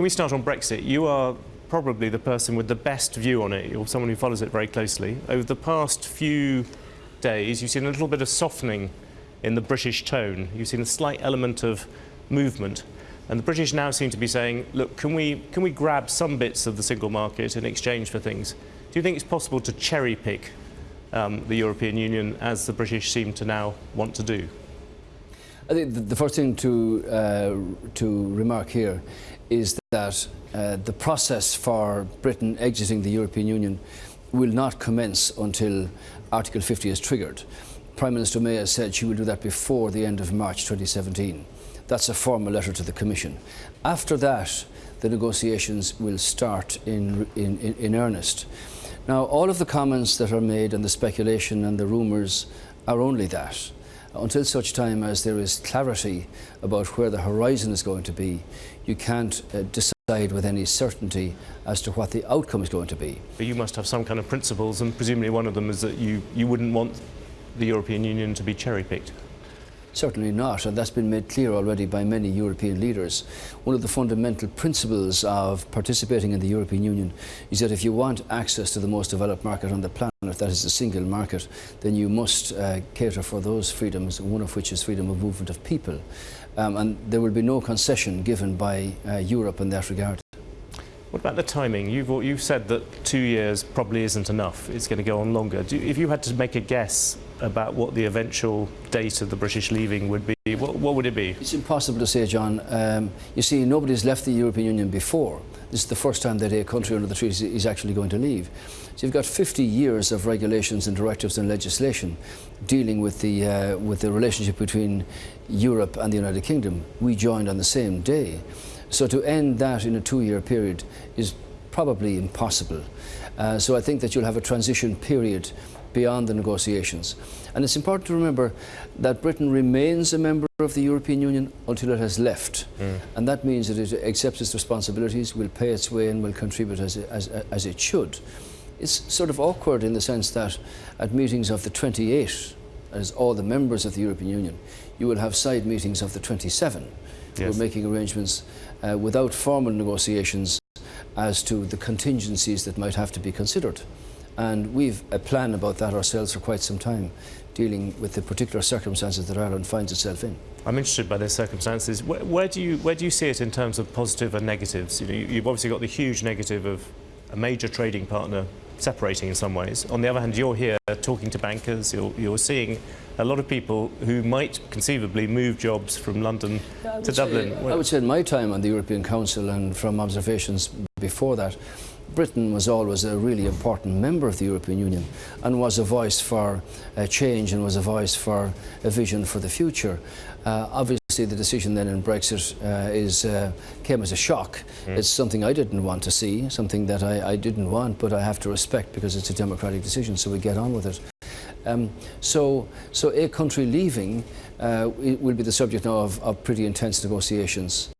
can we start on Brexit? You are probably the person with the best view on it. You're someone who follows it very closely. Over the past few days, you've seen a little bit of softening in the British tone. You've seen a slight element of movement. And the British now seem to be saying, look, can we, can we grab some bits of the single market in exchange for things? Do you think it's possible to cherry pick um, the European Union as the British seem to now want to do? I think the first thing to, uh, to remark here is that uh, the process for Britain exiting the European Union will not commence until Article 50 is triggered. Prime Minister May has said she will do that before the end of March 2017. That's a formal letter to the Commission. After that, the negotiations will start in, in, in, in earnest. Now, all of the comments that are made and the speculation and the rumours are only that. Until such time as there is clarity about where the horizon is going to be, you can't uh, decide with any certainty as to what the outcome is going to be. But you must have some kind of principles, and presumably one of them is that you, you wouldn't want the European Union to be cherry-picked. Certainly not, and that's been made clear already by many European leaders. One of the fundamental principles of participating in the European Union is that if you want access to the most developed market on the planet, that is the single market, then you must uh, cater for those freedoms, one of which is freedom of movement of people. Um, and there will be no concession given by uh, Europe in that regard. What about the timing? You've, you've said that two years probably isn't enough. It's going to go on longer. Do, if you had to make a guess about what the eventual date of the British leaving would be, what, what would it be? It's impossible to say, John. Um, you see, nobody's left the European Union before. This is the first time that a country under the treaty is actually going to leave. So you've got 50 years of regulations and directives and legislation dealing with the, uh, with the relationship between Europe and the United Kingdom. We joined on the same day. So to end that in a two-year period is probably impossible. Uh, so I think that you'll have a transition period beyond the negotiations. And it's important to remember that Britain remains a member of the European Union until it has left. Mm. And that means that it accepts its responsibilities, will pay its way and will contribute as, as, as it should. It's sort of awkward in the sense that at meetings of the 28, as all the members of the European Union, you will have side meetings of the 27 yes. we're making arrangements uh, without formal negotiations as to the contingencies that might have to be considered. And we've a plan about that ourselves for quite some time, dealing with the particular circumstances that Ireland finds itself in. I'm interested by those circumstances. Where, where, do you where do you see it in terms of positive and negatives? You know, you've obviously got the huge negative of a major trading partner separating in some ways. On the other hand, you're here talking to bankers, you're, you're seeing a lot of people who might conceivably move jobs from London to Dublin. Say, I would say in my time on the European Council and from observations before that, Britain was always a really important member of the European Union and was a voice for uh, change and was a voice for a vision for the future. Uh, obviously the decision then in Brexit uh, is, uh, came as a shock. Mm. It's something I didn't want to see, something that I, I, didn't want, but I have to respect because it's a democratic decision, so we get on with it. Um, so, so a country leaving uh, will be the subject now of, of pretty intense negotiations.